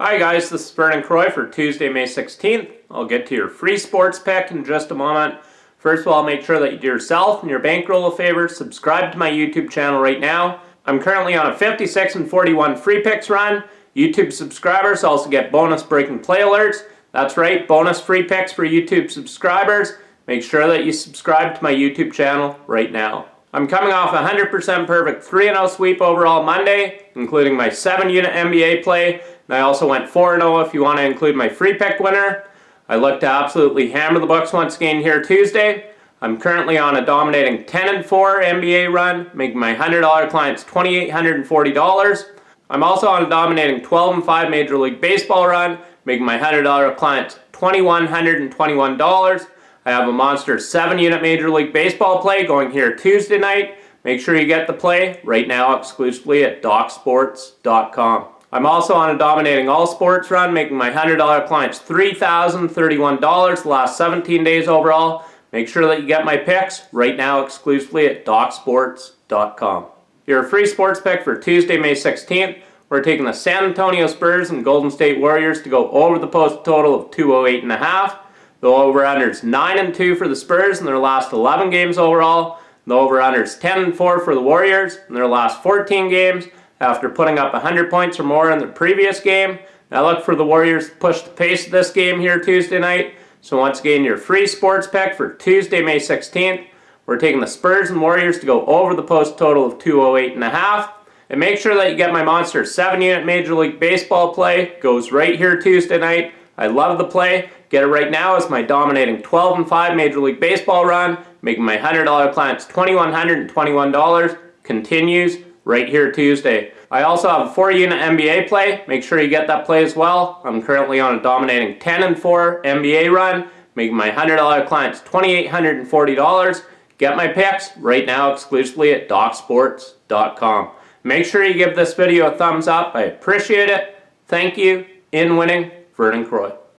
Hi guys, this is Vernon Croy for Tuesday, May 16th. I'll get to your free sports pick in just a moment. First of all, make sure that you do yourself and your bankroll a favor. Subscribe to my YouTube channel right now. I'm currently on a 56 and 41 free picks run. YouTube subscribers also get bonus breaking play alerts. That's right, bonus free picks for YouTube subscribers. Make sure that you subscribe to my YouTube channel right now. I'm coming off a 100% perfect 3-0 sweep overall Monday, including my 7-unit NBA play, and I also went 4-0 if you want to include my free pick winner. I look to absolutely hammer the Bucks once again here Tuesday. I'm currently on a dominating 10-4 NBA run, making my $100 clients $2,840. I'm also on a dominating 12-5 Major League Baseball run, making my $100 clients $2,121. I have a monster 7-unit Major League Baseball play going here Tuesday night. Make sure you get the play right now exclusively at DocSports.com. I'm also on a dominating all sports run, making my $100 clients $3,031 the last 17 days overall. Make sure that you get my picks right now exclusively at DocSports.com. Your free sports pick for Tuesday, May 16th. We're taking the San Antonio Spurs and Golden State Warriors to go over the post total of 208.5. The over-under is 9 and 2 for the Spurs in their last 11 games overall. The over-under is 10 and 4 for the Warriors in their last 14 games after putting up 100 points or more in the previous game. Now look for the Warriors to push the pace of this game here Tuesday night. So once again, your free sports pick for Tuesday, May 16th. We're taking the Spurs and Warriors to go over the post total of 208.5. And a half. And make sure that you get my Monster 7-unit Major League Baseball play. Goes right here Tuesday night. I love the play. Get it right now as my dominating 12 and 5 Major League Baseball run, making my $100 clients $2,121. Continues right here Tuesday. I also have a 4 unit NBA play. Make sure you get that play as well. I'm currently on a dominating 10 and 4 NBA run, making my $100 clients $2,840. Get my picks right now exclusively at DocSports.com. Make sure you give this video a thumbs up. I appreciate it. Thank you. In winning, Vernon Croy.